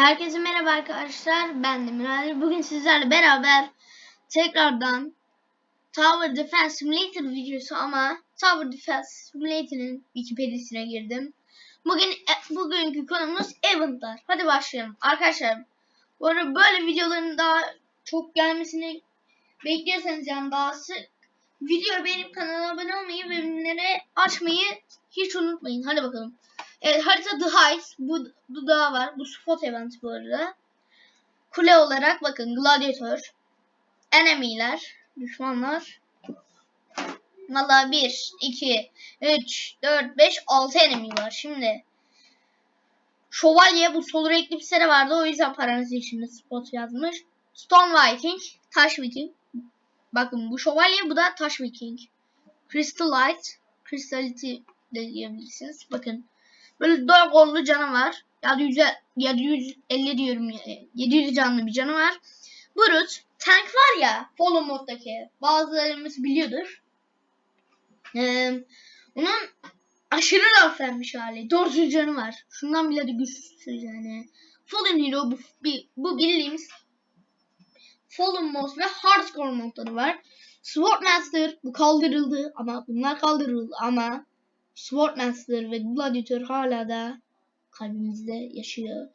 Herkese merhaba arkadaşlar. Ben Demir Ali. Bugün sizlerle beraber tekrardan Tower Defense Simulator videosu ama Tower Defense Simulator'ın Wikipedia'sine girdim. Bugün e, bugünkü konumuz eventlar. Hadi başlayalım. Arkadaşlar bu arada böyle videoların daha çok gelmesini bekliyorsanız yani daha sık video benim kanala abone olmayı ve bildirimleri açmayı hiç unutmayın. Hadi bakalım. Evet harita The Heights. Bu, bu dağ var. Bu spot event bu arada. Kule olarak bakın Gladiator. Enemiler. Düşmanlar. Valla 1, 2, 3, 4, 5, 6 enemy var. Şimdi Şövalye bu Solar Eclipse'de vardı. O yüzden paranız içinde spot yazmış. Stone Viking. Taş Viking. Bakın bu şövalye bu da taş Viking. Crystallite. Crystality de diyebilirsiniz. Bakın. Böyle dört kollu canavar. 700, 750 diyorum. 700 canlı bir canavar. Brut. Tank var ya. Follow moddaki. Bazılarımız biliyordur. Ee, onun aşırı laflanmış hali. 400 canı var. Şundan bile de güçsüz yani. Fallen Hero bu, bu bildiğimiz Fallen Boss ve Hardcore modları var. Swordmaster bu kaldırıldı ama bunlar kaldırıldı ama Swordmaster ve Gladiator hala da kalbimizde yaşıyor.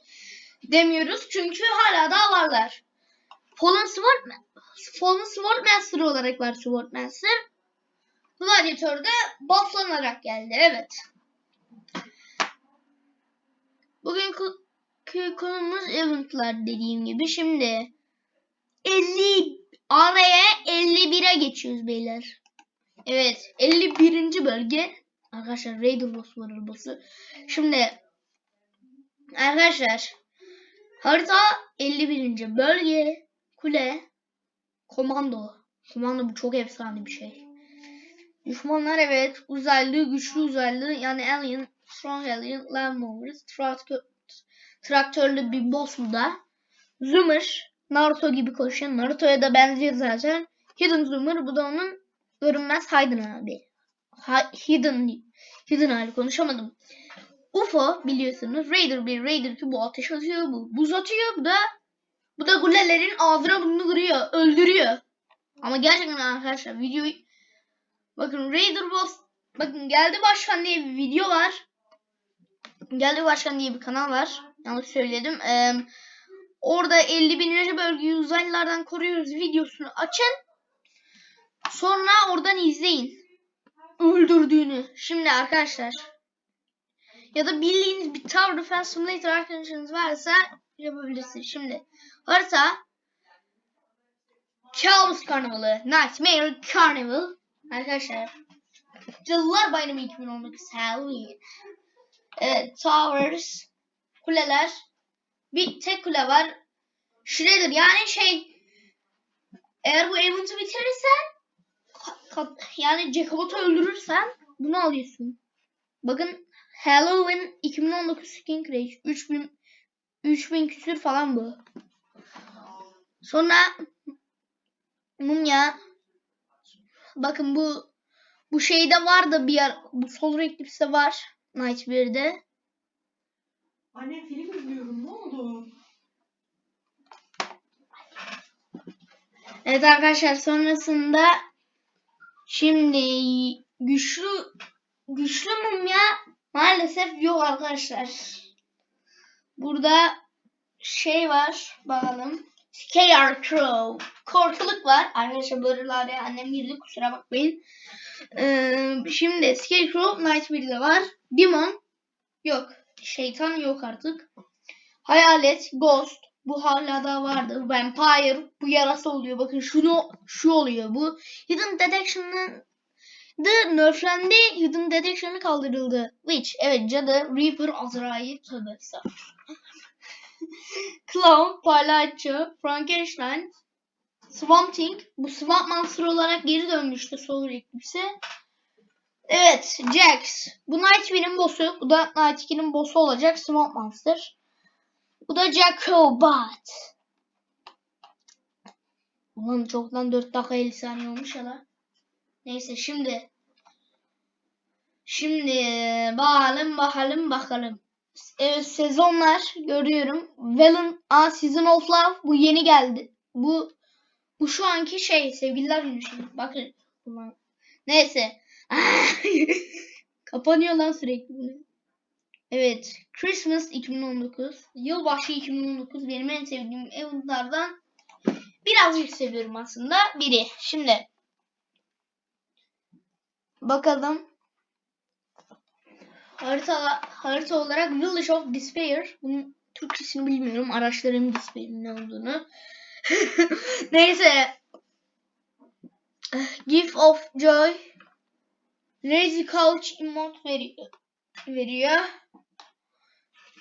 Demiyoruz çünkü hala da varlar. Fallen Sword Fallen Swordmaster olarak var Swordmaster. Gladiator da bufflanarak geldi. Evet. Bugünkü konumuz eventlar dediğim gibi. Şimdi 50 araya 51'e geçiyoruz beyler. Evet 51. bölge. Arkadaşlar Raider boss var arabası. Şimdi arkadaşlar harita 51. bölge kule komando. Komando bu çok efsane bir şey. Düşmanlar evet uzaylı güçlü uzaylı yani alien strong alien land movers traktör, traktörlü bir boss bu da. Zoomer Naruto gibi koşan Naruto'ya da benziyor zaten. Hidden Zoomer bu da onun görünmez Hidden abi. Ha, hidden Hidden hali konuşamadım. UFO biliyorsunuz Raider 1, Raider 2 bu ateş atıyor bu. Buz atıyor bu da bu da gulelerin ağzına burnunu kırıyor. Öldürüyor. Ama gerçekten arkadaşlar videoyu bakın Raider Boss bakın geldi başkan diye bir video var. Geldi başkan diye bir kanal var. Yanlış söyledim. Ee, Orada 50 binlerce bölgeyi uzaylılardan koruyoruz videosunu açın. Sonra oradan izleyin. Öldürdüğünü. Şimdi arkadaşlar. Ya da bildiğiniz bir Tower Defense Simulator arkadaşınız varsa yapabilirsiniz. Şimdi harita Chaos Karnavalı. Nightmare Carnival. Arkadaşlar. Cadılar Bayramı 2019 Halloween. Evet, Towers. Kuleler. Bir tek kule var. Shredder yani şey eğer bu event'ı bitirirsen yani Jacobot'u öldürürsen bunu alıyorsun. Bakın Halloween 2019 Skin Crash 3000 3000 küsür falan bu. Sonra Mumya bakın bu bu şeyde var da bir yer bu Solar Eclipse'de var Night 1'de. Anne film izliyorum ne oldu? Evet arkadaşlar sonrasında şimdi güçlü güçlü mumya maalesef yok arkadaşlar. Burada şey var bakalım. Scarecrow. Korkuluk var. Arkadaşlar böyle araya annem girdi kusura bakmayın. Ee, şimdi Scarecrow Night 1'de var. Demon yok. Şeytan yok artık. Hayalet, Ghost, bu hala da vardı. Vampire bu yarası oluyor. Bakın şunu şu oluyor. Bu Hidden Detection'ın The nerflendi. Hidden Detection'ı kaldırıldı. Witch evet cadı Reaper Azrail tövbe Clown palyaço Frankenstein Swamp Thing bu Swamp Monster olarak geri dönmüştü Solar Eclipse. Evet Jax. Bu Night 1'in boss'u. Bu da Night 2'nin boss'u olacak Swamp Monster. Bu da Jacobot. Ulan çoktan 4 dakika 50 saniye olmuş ya da. Neyse şimdi. Şimdi bakalım bakalım bakalım. Evet, sezonlar görüyorum. Valen A Season of Love bu yeni geldi. Bu bu şu anki şey sevgililer günü şimdi. Bakın. Neyse. Kapanıyor lan sürekli. Evet. Christmas 2019. Yılbaşı 2019 benim en sevdiğim eventlardan birazcık seviyorum aslında. Biri. Şimdi bakalım. Harita, harita olarak Village of Despair. Bunun Türkçesini bilmiyorum. Araştırayım Despair'in ne olduğunu. Neyse. Gift of Joy. Lazy Couch emote veriyor. veriyor.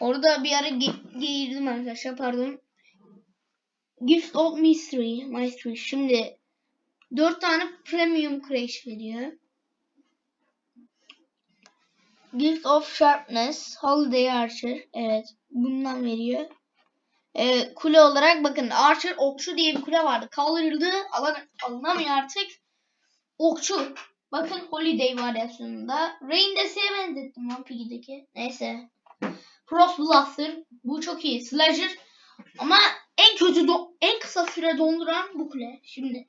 Orada bir ara ge- girdim arkadaşlar pardon. Gift of Mystery. Mystery. Şimdi 4 tane Premium Crash veriyor. Gift of Sharpness. Holiday Archer. Evet. Bundan veriyor. Ee, kule olarak bakın Archer okçu diye bir kule vardı. Kaldırıldı. Alan, alınamıyor artık. Okçu. Bakın Holiday varyasyonunda. Rain de benzettim lan Piggy'deki. Neyse. Frost Blaster. Bu çok iyi. Slasher. Ama en kötü do- en kısa süre donduran bu kule. Şimdi.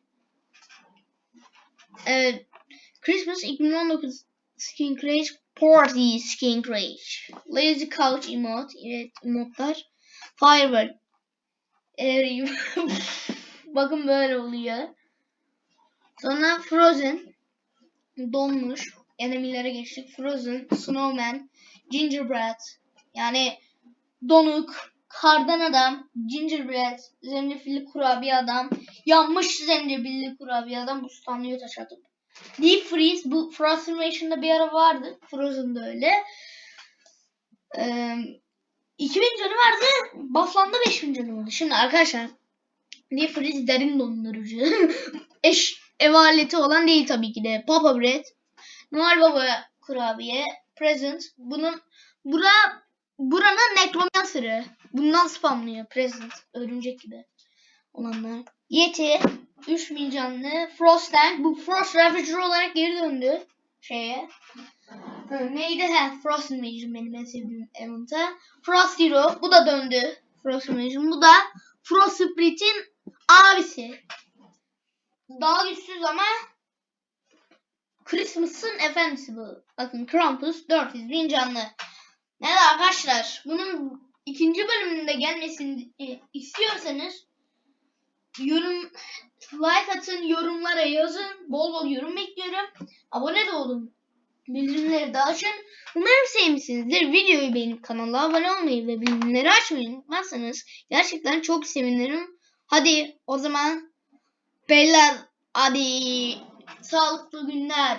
Evet. Christmas 2019 Skin Crash Party Skin Crash Lazy Couch emote Evet emotlar Firebird Eğer Bakın böyle oluyor Sonra Frozen Donmuş Enemilere geçtik Frozen Snowman Gingerbread Yani Donuk Kardan adam Gingerbread Zencefilli kurabiye adam Yanmış zencefilli kurabiye adam Bu standıyor taş atıp Deep Freeze bu Frostimation'da bir ara vardı. Frozen'da öyle. Ee, 2000 canı vardı. Bufflandı 5000 canı oldu. Şimdi arkadaşlar Deep Freeze derin dondurucu. Eş ev aleti olan değil tabii ki de. Papa Bread. Noel Baba kurabiye. Present. Bunun bura buranın nekromancer'ı. Bundan spamlıyor. Present. Örümcek gibi olanlar. Yeti. 3000 canlı. Frost Tank. Bu Frost Ravager olarak geri döndü. Şeye. Neydi? He, Frost Invasion benim en sevdiğim event'a. Frost Hero. Bu da döndü. Frost Invasion. Bu da Frost Spirit'in abisi. Daha güçsüz ama Christmas'ın efendisi bu. Bakın Krampus 400 bin canlı. Evet arkadaşlar bunun ikinci bölümünde gelmesini e, istiyorsanız yorum like atın, yorumlara yazın. Bol bol yorum bekliyorum. Abone de olun. Bildirimleri de açın. Umarım sevmişsinizdir. Videoyu beğenip kanala abone olmayı ve bildirimleri açmayı unutmazsanız gerçekten çok sevinirim. Hadi o zaman beyler hadi sağlıklı günler.